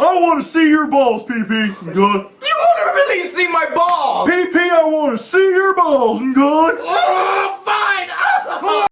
I want to see your balls, PP. Good. You want to really see my balls? PP, I want to see your balls. Good. Oh,